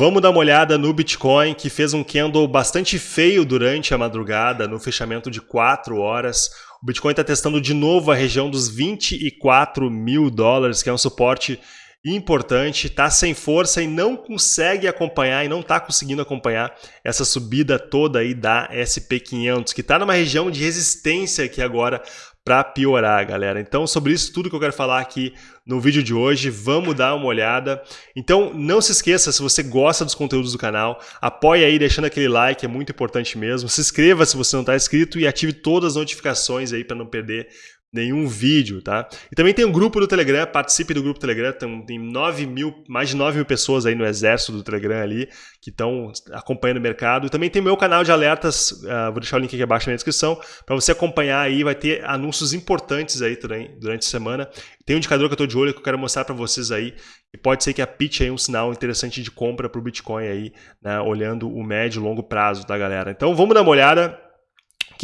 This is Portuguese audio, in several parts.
Vamos dar uma olhada no Bitcoin, que fez um candle bastante feio durante a madrugada, no fechamento de 4 horas. O Bitcoin está testando de novo a região dos 24 mil dólares, que é um suporte importante, está sem força e não consegue acompanhar e não está conseguindo acompanhar essa subida toda aí da SP500, que está numa região de resistência aqui agora para piorar, galera. Então, sobre isso tudo que eu quero falar aqui no vídeo de hoje, vamos dar uma olhada. Então, não se esqueça, se você gosta dos conteúdos do canal, apoie aí deixando aquele like, é muito importante mesmo. Se inscreva se você não está inscrito e ative todas as notificações aí para não perder nenhum vídeo, tá? E também tem um grupo do Telegram, participe do grupo Telegram, tem, tem 9 mil, mais de 9 mil pessoas aí no exército do Telegram ali, que estão acompanhando o mercado. E também tem meu canal de alertas, uh, vou deixar o link aqui abaixo na descrição, para você acompanhar aí, vai ter anúncios importantes aí durante, durante a semana. Tem um indicador que eu estou de olho que eu quero mostrar para vocês aí, e pode ser que a pitch aí um sinal interessante de compra para o Bitcoin aí, né, olhando o médio e longo prazo, tá galera? Então vamos dar uma olhada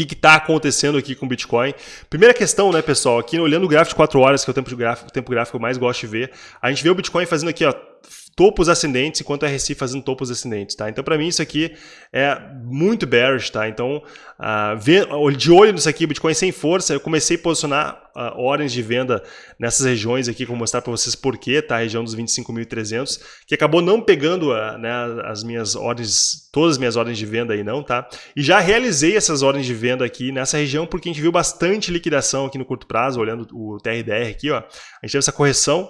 que está acontecendo aqui com o Bitcoin. Primeira questão, né, pessoal, aqui olhando o gráfico de 4 horas, que é o tempo, de gráfico, o tempo gráfico que eu mais gosto de ver, a gente vê o Bitcoin fazendo aqui, ó, topos ascendentes, enquanto a RSI fazendo topos ascendentes, tá? Então, para mim, isso aqui é muito bearish, tá? Então, uh, de olho nisso aqui, Bitcoin sem força, eu comecei a posicionar uh, ordens de venda nessas regiões aqui, vou mostrar para vocês porquê, tá? A região dos 25.300, que acabou não pegando uh, né, as minhas ordens, todas as minhas ordens de venda aí não, tá? E já realizei essas ordens de venda aqui nessa região, porque a gente viu bastante liquidação aqui no curto prazo, olhando o TRDR aqui, ó. A gente teve essa correção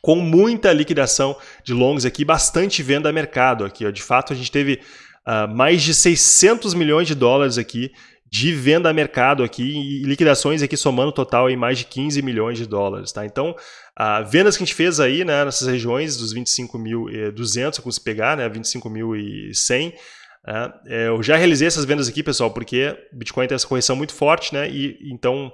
com muita liquidação de longs aqui, bastante venda a mercado aqui. Ó. De fato, a gente teve uh, mais de 600 milhões de dólares aqui de venda a mercado aqui e liquidações aqui somando total em mais de 15 milhões de dólares. Tá? Então, uh, vendas que a gente fez aí né, nessas regiões dos 25.200, como se pegar, né, 25.100, né, é, eu já realizei essas vendas aqui, pessoal, porque Bitcoin tem essa correção muito forte, né? E então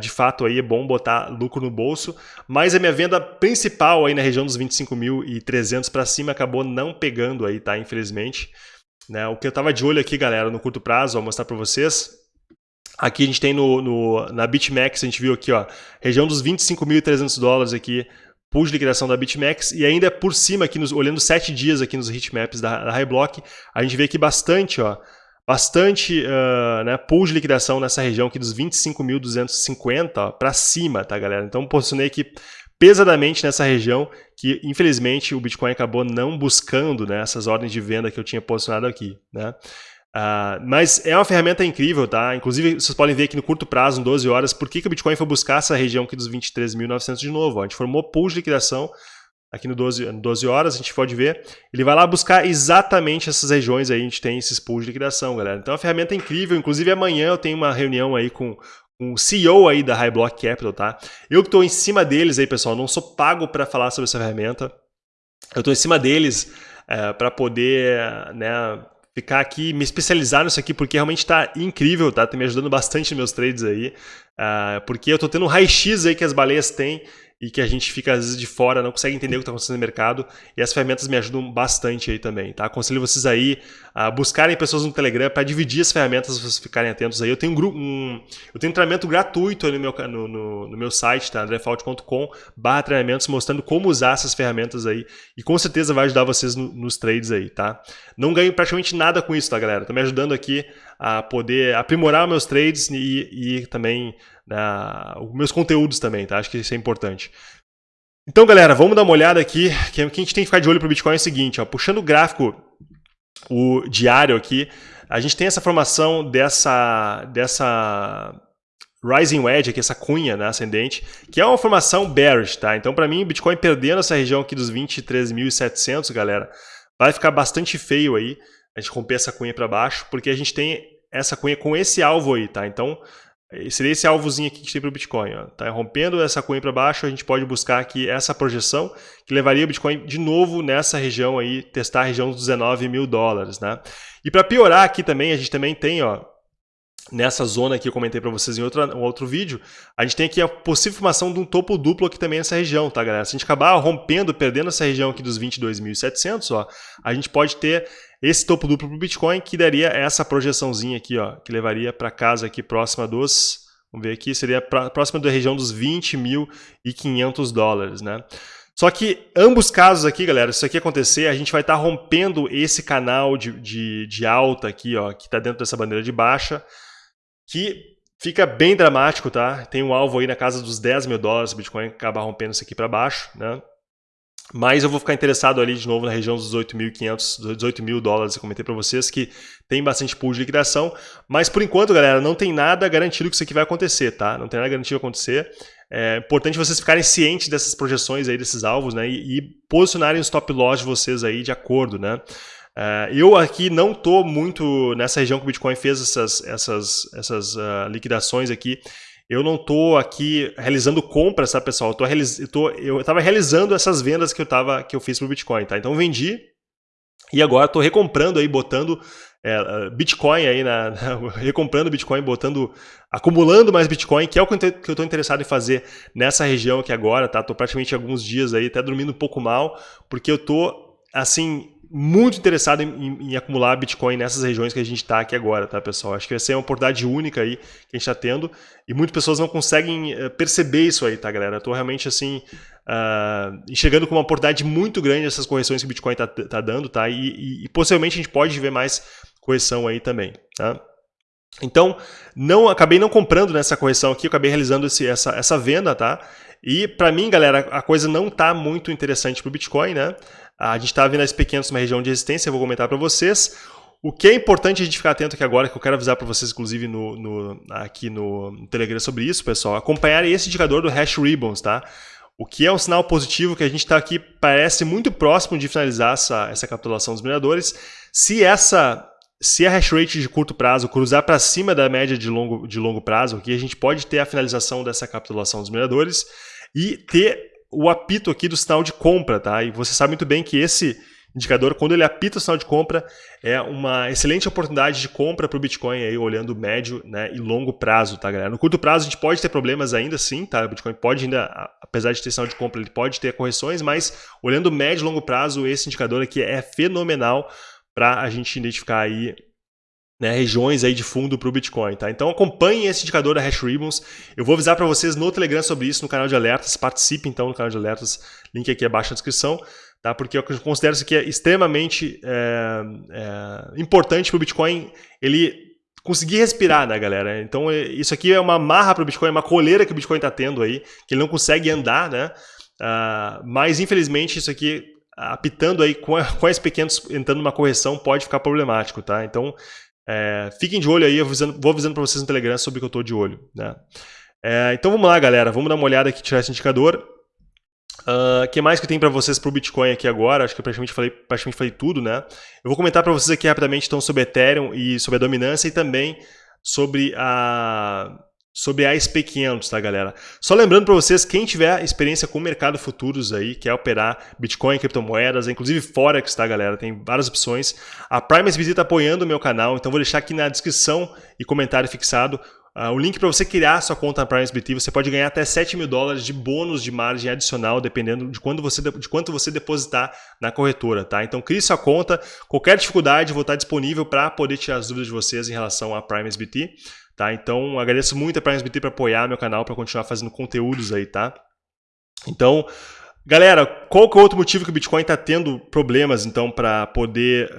de fato aí é bom botar lucro no bolso, mas a minha venda principal aí na região dos 25.300 para cima acabou não pegando aí, tá? Infelizmente. Né? O que eu estava de olho aqui, galera, no curto prazo, vou mostrar para vocês. Aqui a gente tem no, no, na BitMEX, a gente viu aqui, ó, região dos 25.300 dólares aqui, pool de liquidação da BitMEX, e ainda por cima, aqui nos, olhando sete dias aqui nos heatmaps da, da Highblock, a gente vê aqui bastante, ó, bastante uh, né, pool de liquidação nessa região aqui dos 25.250 para cima, tá galera? Então posicionei aqui pesadamente nessa região que infelizmente o Bitcoin acabou não buscando né, essas ordens de venda que eu tinha posicionado aqui, né? Uh, mas é uma ferramenta incrível, tá? Inclusive, vocês podem ver aqui no curto prazo, em 12 horas, por que, que o Bitcoin foi buscar essa região aqui dos 23.900 de novo. Ó. A gente formou pool de liquidação aqui no 12, 12 horas, a gente pode ver, ele vai lá buscar exatamente essas regiões aí, a gente tem esses pools de liquidação, galera. Então é uma ferramenta incrível, inclusive amanhã eu tenho uma reunião aí com, o CEO aí da High Block Capital, tá? Eu que estou em cima deles aí, pessoal, não sou pago para falar sobre essa ferramenta, eu estou em cima deles é, para poder, né, ficar aqui, me especializar nisso aqui, porque realmente está incrível, tá? Tá me ajudando bastante nos meus trades aí, uh, porque eu estou tendo um raio-x aí que as baleias têm, e que a gente fica às vezes de fora, não consegue entender o que está acontecendo no mercado. E as ferramentas me ajudam bastante aí também, tá? Aconselho vocês aí a buscarem pessoas no Telegram para dividir as ferramentas, vocês ficarem atentos aí. Eu tenho um grupo, um, eu tenho um treinamento gratuito no meu, no, no, no meu site, tá? andrefault.com barra treinamentos, mostrando como usar essas ferramentas aí. E com certeza vai ajudar vocês no, nos trades aí, tá? Não ganho praticamente nada com isso, tá, galera? Tô me ajudando aqui a poder aprimorar meus trades e, e também uh, os meus conteúdos também, tá? Acho que isso é importante. Então, galera, vamos dar uma olhada aqui. O que a gente tem que ficar de olho para o Bitcoin é o seguinte, ó, puxando o gráfico o diário aqui, a gente tem essa formação dessa, dessa rising wedge, aqui, essa cunha né, ascendente, que é uma formação bearish, tá? Então, para mim, o Bitcoin perdendo essa região aqui dos 23.700, galera, vai ficar bastante feio aí. A gente romper essa cunha para baixo, porque a gente tem essa cunha com esse alvo aí, tá? Então, Seria esse alvozinho aqui que tem para o Bitcoin. Ó. Tá rompendo essa cunha para baixo, a gente pode buscar aqui essa projeção que levaria o Bitcoin de novo nessa região aí, testar a região dos 19 mil dólares. Né? E para piorar aqui também, a gente também tem ó, nessa zona que eu comentei para vocês em um outro vídeo, a gente tem aqui a possível formação de um topo duplo aqui também nessa região, tá galera? Se a gente acabar rompendo, perdendo essa região aqui dos 22.700, ó, a gente pode ter esse topo duplo para o Bitcoin, que daria essa projeçãozinha aqui, ó, que levaria para casa aqui próxima dos, vamos ver aqui, seria pra, próxima da região dos 20.500 dólares, né? Só que ambos casos aqui, galera, se isso aqui acontecer, a gente vai estar tá rompendo esse canal de, de, de alta aqui, ó, que está dentro dessa bandeira de baixa, que fica bem dramático, tá? Tem um alvo aí na casa dos 10 mil dólares, o Bitcoin acabar rompendo isso aqui para baixo, né? Mas eu vou ficar interessado ali de novo na região dos 18.500, 18 mil dólares, eu comentei para vocês que tem bastante pool de liquidação, mas por enquanto, galera, não tem nada garantido que isso aqui vai acontecer, tá? Não tem nada garantido que acontecer. É importante vocês ficarem cientes dessas projeções aí, desses alvos, né? E, e posicionarem os stop loss de vocês aí de acordo, né? É, eu aqui não estou muito nessa região que o Bitcoin fez essas, essas, essas uh, liquidações aqui. Eu não estou aqui realizando compras, tá, pessoal? Eu, estava realizando essas vendas que eu, tava, que eu fiz para o Bitcoin, tá? Então vendi e agora estou recomprando aí, botando é, Bitcoin aí, na, recomprando Bitcoin, botando, acumulando mais Bitcoin, que é o que eu estou interessado em fazer nessa região aqui agora, tá? Estou praticamente alguns dias aí, até dormindo um pouco mal, porque eu estou, assim, muito interessado em, em, em, acumular Bitcoin nessas regiões que a gente está aqui agora, tá, pessoal? Acho que vai ser uma oportunidade única aí que a gente está tendo e muitas pessoas não conseguem uh, perceber isso aí, tá, galera? Estou realmente, assim, uh, enxergando uma oportunidade muito grande essas correções que o Bitcoin está tá dando, tá? E, e, e, possivelmente a gente pode ver mais correção aí também, tá? Então, não acabei não comprando nessa correção aqui, acabei realizando esse, essa, essa venda, tá? E para mim, galera, a coisa não está muito interessante para o Bitcoin, né? A gente está vendo as pequenas uma região de resistência, eu vou comentar para vocês. O que é importante a gente ficar atento aqui agora, que eu quero avisar para vocês, inclusive, no, no, aqui no Telegram sobre isso, pessoal, acompanhar esse indicador do Hash Ribbons, tá? O que é um sinal positivo que a gente está aqui, parece muito próximo de finalizar essa, essa capitulação dos mineradores. Se essa se a hash rate de curto prazo cruzar para cima da média de longo, de longo prazo, aqui a gente pode ter a finalização dessa capitulação dos mineradores e ter o apito aqui do sinal de compra, tá? E você sabe muito bem que esse indicador, quando ele apita o sinal de compra, é uma excelente oportunidade de compra para o Bitcoin aí, olhando médio né, e longo prazo, tá, galera? No curto prazo a gente pode ter problemas ainda sim, tá? O Bitcoin pode ainda, apesar de ter sinal de compra, ele pode ter correções, mas olhando médio e longo prazo, esse indicador aqui é fenomenal para a gente identificar aí né, regiões aí de fundo para o Bitcoin. Tá? Então acompanhem esse indicador da Hash Ribbons. Eu vou avisar para vocês no Telegram sobre isso, no canal de alertas. Participe então no canal de alertas, link aqui abaixo na descrição. Tá? Porque eu considero isso aqui é extremamente é, é, importante para o Bitcoin ele conseguir respirar, né, galera? Então é, isso aqui é uma marra para o Bitcoin, é uma coleira que o Bitcoin está tendo aí, que ele não consegue andar, né? Uh, mas infelizmente isso aqui apitando aí com, com as pequenos entrando numa correção pode ficar problemático, tá? Então é, fiquem de olho aí, eu avisando, vou avisando para vocês no Telegram sobre o que eu estou de olho. Né? É, então vamos lá, galera. Vamos dar uma olhada aqui, tirar esse indicador. O uh, que mais que tem para vocês para o Bitcoin aqui agora? Acho que eu praticamente falei, praticamente falei tudo, né? Eu vou comentar para vocês aqui rapidamente então, sobre Ethereum e sobre a dominância e também sobre a sobre a SP500, tá, galera? Só lembrando para vocês, quem tiver experiência com o mercado futuros aí, quer operar Bitcoin, criptomoedas, inclusive Forex, tá, galera? Tem várias opções. A PrimeSBT está apoiando o meu canal, então vou deixar aqui na descrição e comentário fixado Uh, o link para você criar sua conta na PrimeSBT, você pode ganhar até 7 mil dólares de bônus de margem adicional, dependendo de, quando você, de quanto você depositar na corretora. Tá? Então crie sua conta, qualquer dificuldade vou estar disponível para poder tirar as dúvidas de vocês em relação à PrimeSBT. Tá? Então, agradeço muito a PrimeSBT para apoiar meu canal, para continuar fazendo conteúdos aí, tá? Então, galera, qual que é outro motivo que o Bitcoin está tendo problemas, então, para poder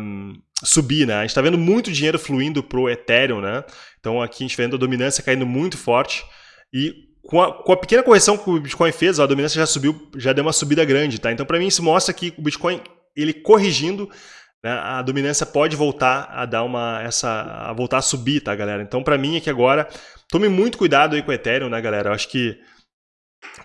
um, subir, né? A gente está vendo muito dinheiro fluindo para o Ethereum, né? Então, aqui a gente está vendo a dominância caindo muito forte e com a, com a, pequena correção que o Bitcoin fez, a dominância já subiu, já deu uma subida grande, tá? Então, para mim, isso mostra que o Bitcoin, ele corrigindo, a dominância pode voltar a dar uma essa a voltar a subir, tá, galera? Então, para mim aqui agora, tome muito cuidado aí com o Ethereum, né, galera? Eu acho que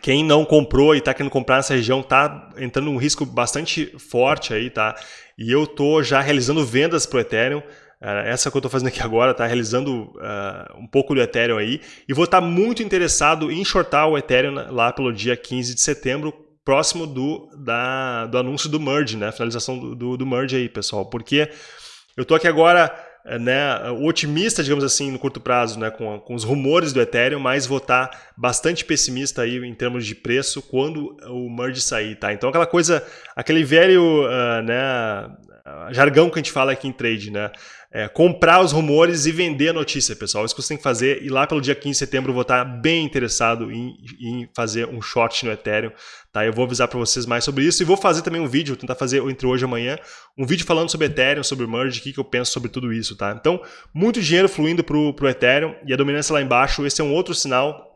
quem não comprou e está querendo comprar nessa região está entrando num risco bastante forte aí, tá? E eu tô já realizando vendas pro Ethereum. Uh, essa que eu estou fazendo aqui agora, tá realizando uh, um pouco do Ethereum aí. E vou estar tá muito interessado em shortar o Ethereum lá pelo dia 15 de setembro, próximo do, da, do anúncio do merge, né? Finalização do, do, do merge aí, pessoal. Porque eu tô aqui agora eh, né, otimista, digamos assim, no curto prazo, né, com, com os rumores do Ethereum, mas vou estar tá bastante pessimista aí em termos de preço quando o merge sair, tá? Então aquela coisa, aquele velho, uh, né, jargão que a gente fala aqui em trade, né? É, comprar os rumores e vender a notícia, pessoal. Isso que você tem que fazer. E lá pelo dia 15 de setembro eu vou estar bem interessado em, em fazer um short no Ethereum. Tá? Eu vou avisar para vocês mais sobre isso. E vou fazer também um vídeo, tentar fazer entre hoje e amanhã, um vídeo falando sobre Ethereum, sobre Merge, o que, que eu penso sobre tudo isso. Tá? Então, muito dinheiro fluindo para o Ethereum e a dominância lá embaixo. Esse é um outro sinal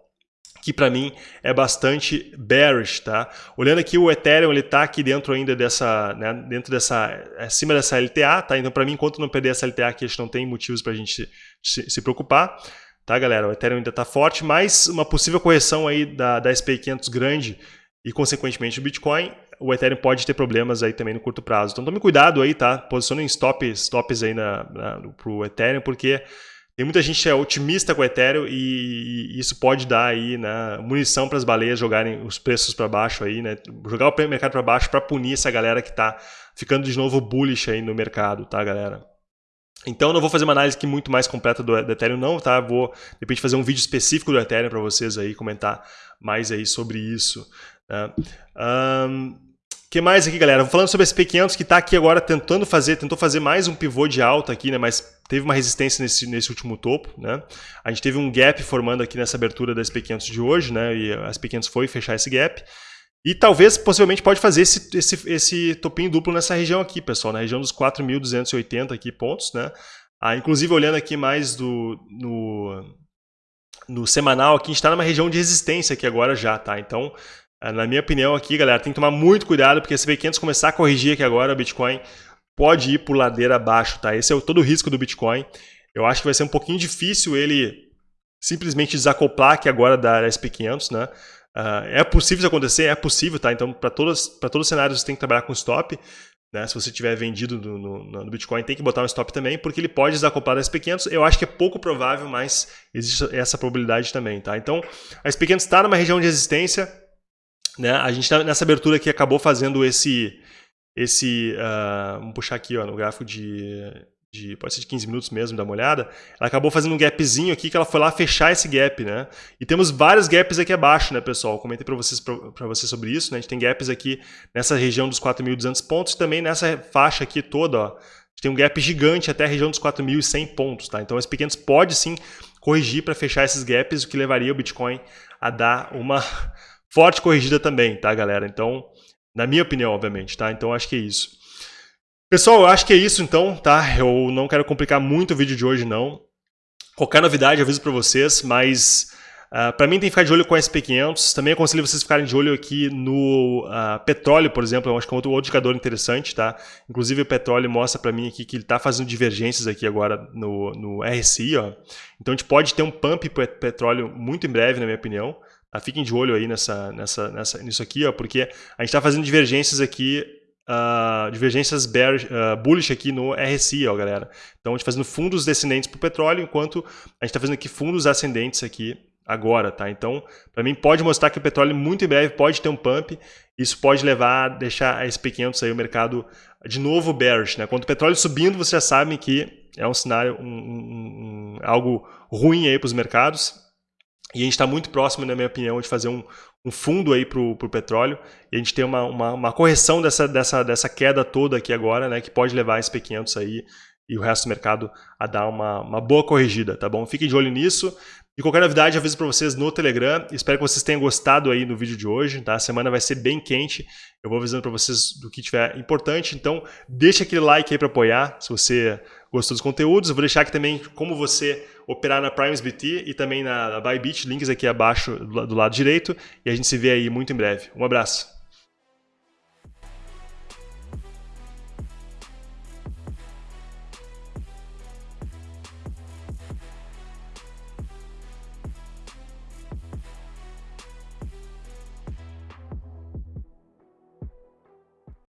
que para mim é bastante bearish, tá? Olhando aqui o Ethereum, ele tá aqui dentro ainda dessa, né, dentro dessa, acima dessa LTA, tá? Então para mim, enquanto não perder essa LTA aqui, a gente não tem motivos para a gente se, se, preocupar, tá galera? O Ethereum ainda tá forte, mas uma possível correção aí da, da SP500 grande e consequentemente o Bitcoin, o Ethereum pode ter problemas aí também no curto prazo. Então tome cuidado aí, tá? Posicionem stops, stops aí na, na, pro Ethereum, porque tem muita gente que é otimista com o Ethereum e, isso pode dar aí, né, munição para as baleias jogarem os preços para baixo aí, né, jogar o mercado para baixo para punir essa galera que está ficando de novo bullish aí no mercado, tá, galera? Então, não vou fazer uma análise aqui muito mais completa do, do Ethereum não, tá? Vou, de repente, fazer um vídeo específico do Ethereum para vocês aí, comentar mais aí sobre isso. Né? Um, que mais aqui, galera? Falando sobre esse P500 que está aqui agora tentando fazer, tentou fazer mais um pivô de alta aqui, né? Mas teve uma resistência nesse, nesse último topo, né? A gente teve um gap formando aqui nessa abertura da SP500 de hoje, né? E a SP500 foi fechar esse gap. E talvez, possivelmente, pode fazer esse, esse, esse topinho duplo nessa região aqui, pessoal, na região dos 4.280 aqui pontos, né? Ah, inclusive, olhando aqui mais do, no, no semanal, aqui a gente está numa região de resistência aqui agora já, tá? Então, na minha opinião aqui, galera, tem que tomar muito cuidado, porque se o B500 começar a corrigir aqui agora, o Bitcoin pode ir por ladeira abaixo, tá? Esse é todo o risco do Bitcoin. Eu acho que vai ser um pouquinho difícil ele simplesmente desacoplar aqui agora da SP500, né? Uh, é possível isso acontecer? É possível, tá? Então, para todos, todos os cenários, você tem que trabalhar com stop. Né? Se você tiver vendido no, no, no, Bitcoin, tem que botar um stop também, porque ele pode desacoplar da SP500. Eu acho que é pouco provável, mas existe essa probabilidade também, tá? Então, a SP500 está numa região de resistência, né? A gente tá nessa abertura aqui acabou fazendo esse, esse uh, vamos puxar aqui ó, no gráfico de, de, pode ser de 15 minutos mesmo, dá uma olhada, ela acabou fazendo um gapzinho aqui que ela foi lá fechar esse gap, né? E temos vários gaps aqui abaixo, né, pessoal? Comentei para vocês, para vocês sobre isso, né? A gente tem gaps aqui nessa região dos 4.200 pontos e também nessa faixa aqui toda, ó. A gente tem um gap gigante até a região dos 4.100 pontos, tá? Então, as pequenos pode sim corrigir para fechar esses gaps, o que levaria o Bitcoin a dar uma forte corrigida também, tá, galera? Então, na minha opinião, obviamente, tá? Então, acho que é isso. Pessoal, eu acho que é isso, então, tá? Eu não quero complicar muito o vídeo de hoje, não. Qualquer novidade, aviso para vocês, mas... Uh, ah, para mim tem que ficar de olho com o SP500. Também aconselho vocês ficarem de olho aqui no uh, petróleo, por exemplo. Eu acho que é outro, outro indicador interessante, tá? Inclusive o petróleo mostra para mim aqui que ele está fazendo divergências aqui agora no, no RSI, ó. Então a gente pode ter um pump petróleo muito em breve, na minha opinião. Tá? Fiquem de olho aí nessa, nessa, nessa, nisso aqui, ó, porque a gente está fazendo divergências aqui, uh, divergências bear, uh, bullish aqui no RSI, ó, galera. Então a gente tá fazendo fundos descendentes para o petróleo, enquanto a gente está fazendo aqui fundos ascendentes aqui agora, tá? Então, para mim pode mostrar que o petróleo muito em breve pode ter um pump, isso pode levar a deixar a SP500 aí o mercado de novo bearish, né? Quando o petróleo subindo, vocês já sabem que é um cenário, um, um, um algo ruim aí para os mercados, e a gente está muito próximo, na minha opinião, de fazer um, um fundo aí para o petróleo. E a gente tem uma, uma, uma, correção dessa, dessa, dessa queda toda aqui agora, né? Que pode levar esse P500 aí e o resto do mercado a dar uma, uma boa corrigida, tá bom? Fiquem de olho nisso. E qualquer novidade, aviso para vocês no Telegram. Espero que vocês tenham gostado aí do vídeo de hoje, tá? A semana vai ser bem quente. Eu vou avisando para vocês do que tiver importante. Então, deixa aquele like aí para apoiar, se você gostou dos conteúdos. Eu vou deixar aqui também como você operar na PrimesBT e também na Bybit, links aqui abaixo do lado direito. E a gente se vê aí muito em breve. Um abraço.